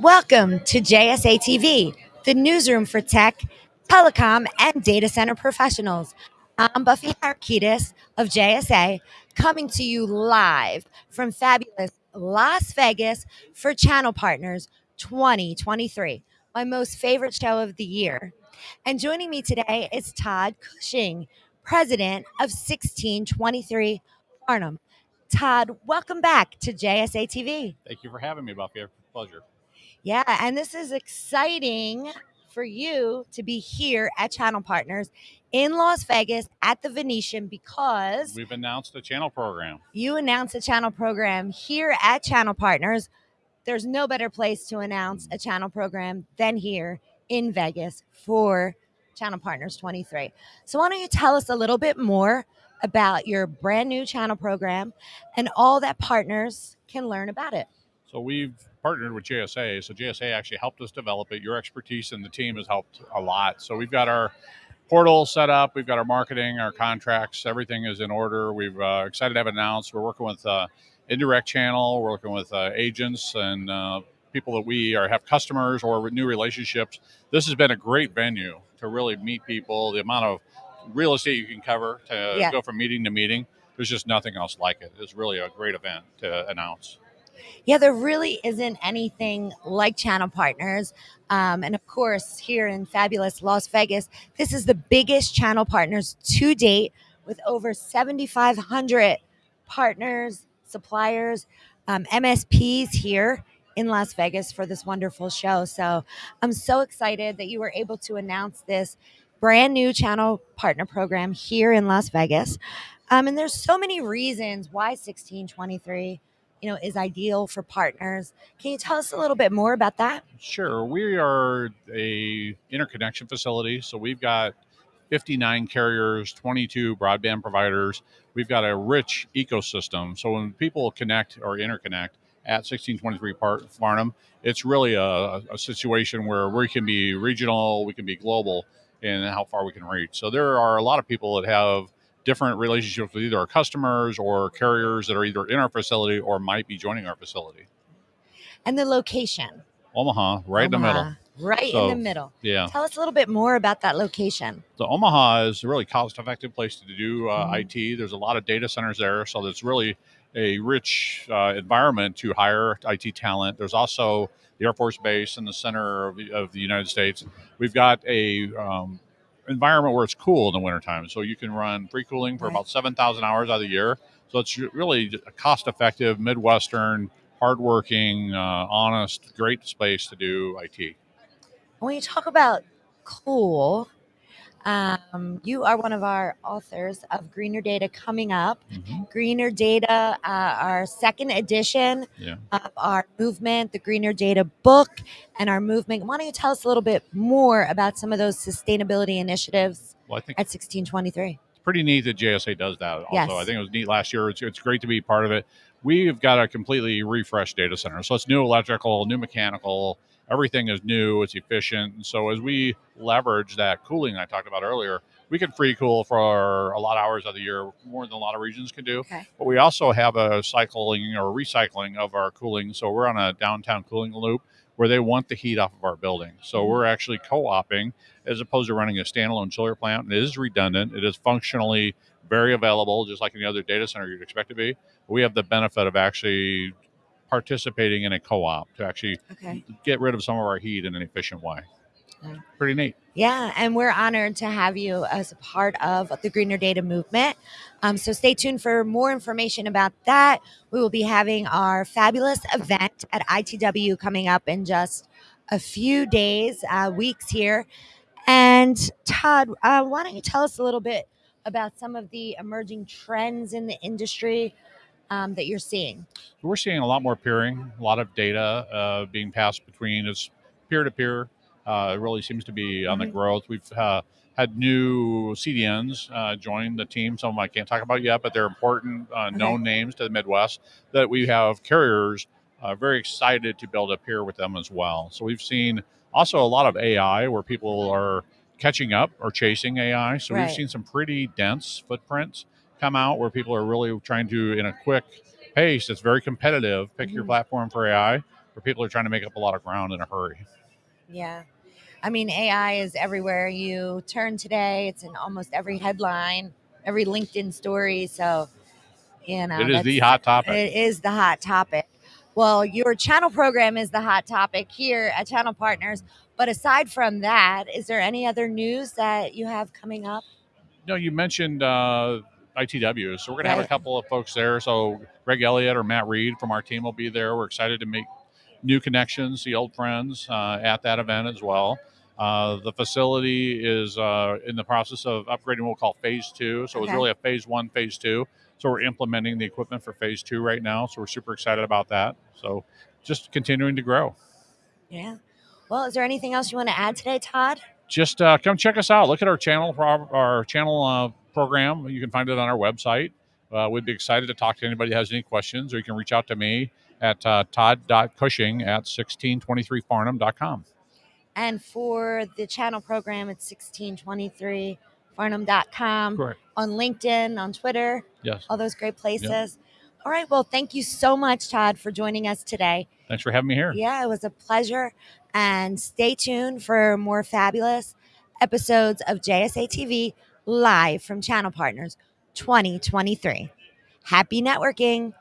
Welcome to JSA TV, the newsroom for tech, telecom, and data center professionals. I'm Buffy Harakitis of JSA, coming to you live from fabulous Las Vegas for Channel Partners 2023, my most favorite show of the year. And joining me today is Todd Cushing, president of 1623 Farnam. Todd, welcome back to JSA TV. Thank you for having me, Buffy. Pleasure. Yeah, and this is exciting for you to be here at Channel Partners in Las Vegas at the Venetian because We've announced a channel program. you announced a channel program here at Channel Partners. There's no better place to announce mm. a channel program than here in Vegas for Channel Partners 23. So, why don't you tell us a little bit more about your brand new channel program and all that partners can learn about it? So we've partnered with JSA. So JSA actually helped us develop it. Your expertise and the team has helped a lot. So we've got our portal set up. We've got our marketing, our contracts. Everything is in order. We've uh, excited to have it announced. We're working with uh, indirect channel. We're working with uh, agents and uh, people that we are have customers or new relationships. This has been a great venue to really meet people. The amount of real estate you can cover to Yeah. go from meeting to meeting. There's just nothing else like it. It's really a great event to announce. Yeah, there really isn't anything like channel partners. Um, and of course, here in fabulous Las Vegas, this is the biggest channel partners to date with over 7,500 partners, suppliers, um, MSPs here in Las Vegas for this wonderful show. So I'm so excited that you were able to announce this brand new channel partner program here in Las Vegas. Um, and there's so many reasons why 1623 you know is ideal for partners can you tell us a little bit more about that Sure. We are a interconnection facility, so we've got 59 carriers, 22 broadband providers. We've got a rich ecosystem. So when people connect or interconnect at 1623 Part Farnam, it's really a, a situation where we can be regional, we can be global in how far we can reach. So there are a lot of people that have different relationships with either our customers or carriers that are either in our facility or might be joining our facility. and the location Omaha, right in the middle. Omaha, right in the middle Yeah. tell us a little bit more about that location So Omaha is a really cost-effective place to do uh, Mhm. IT. There's a lot of data centers there, so there's really a rich uh, environment to hire IT talent. There's also the Air Force Base in the center of the, of the United States. We've got a um, environment where it's cool in the wintertime, so you can run free cooling for Right. about 7,000 hours out of the year. So it's really a cost-effective, Midwestern, hardworking, uh, honest, great space to do IT. when you talk about cool um, you are one of our authors of greener data coming up Mhm. greener data uh, our second edition Yeah. of our movement the greener data book and our movement why don't you tell us a little bit more about some of those sustainability initiatives Well, I think at 1623 it's pretty neat that JSA does that. Also, Yes. I think it was neat last year. It's, it's great to be part of it. We've got a completely refreshed data center, so it's new electrical, new mechanical. Everything is new. It's efficient. And so as we leverage that cooling I talked about earlier, we can free cool for a lot of hours of the year, more than a lot of regions can do. Okay. But we also have a cycling or recycling of our cooling. So we're on a downtown cooling loop where they want the heat off of our building. So Mhm. we're actually co-oping as opposed to running a standalone chiller plant. And it is redundant. It is functionally very available, just like any other data center you'd expect to be. We have the benefit of actually participating in a co-op to actually okay get rid of some of our heat in an efficient way. Yeah. Pretty neat. Yeah, and we're honored to have you as a part of the Greener Data movement. Um, so stay tuned for more information about that. We will be having our fabulous event at ITW coming up in just a few days, uh, weeks here. And Todd, uh, why don't you tell us a little bit about some of the emerging trends in the industry um, that you're seeing? We're seeing a lot more peering, a lot of data uh, being passed between us peer to peer. Uh, It really seems to be on the Mhm. growth. We've uh, had new CDNs uh, join the team. Some of them I can't talk about yet, but they're important, uh, known names to the Midwest that we have carriers uh, very excited to build a peer with them as well. So we've seen also a lot of AI where people are catching up or chasing AI. So Right. we've seen some pretty dense footprints come out where people are really trying to, in a quick pace that's very competitive, pick your Mhm. platform for AI. where people are trying to make up a lot of ground in a hurry. Yeah. I mean, AI is everywhere you turn today. It's in almost every headline, every LinkedIn story. So, you know, it is the hot topic. It is the hot topic. Well, your channel program is the hot topic here at Channel Partners. But aside from that, is there any other news that you have coming up? No, you mentioned uh, ITW. So we're going to have a couple of folks there. So Greg Elliott or Matt Reed from our team will be there. We're excited to make new connections, see old friends uh, at that event as well. Uh, the facility is uh, in the process of upgrading what we'll call phase two. So okay. it was really a phase one, phase two. So we're implementing the equipment for phase two right now. So we're super excited about that. So just continuing to grow. Yeah. Well, is there anything else you want to add today, Todd? Just uh, come check us out. Look at our channel, our channel uh, program. You can find it on our website. Uh, we'd be excited to talk to anybody who has any questions, or you can reach out to me at uh, todd.cushing at 1623farnam.com. And for the channel program, it's 1623farnam.com. Correct. On LinkedIn, on Twitter. Yes. All those great places. Yep. All right. Well, thank you so much, Todd, for joining us today. Thanks for having me here. Yeah, it was a pleasure. And stay tuned for more fabulous episodes of JSA TV live from Channel Partners 2023. Happy networking.